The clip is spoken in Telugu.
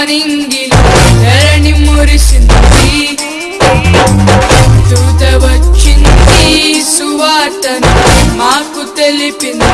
వారింగిలో ధరణి మురిసింది. దూత వచ్చింది సువార్తను మాకు తెలిపింది.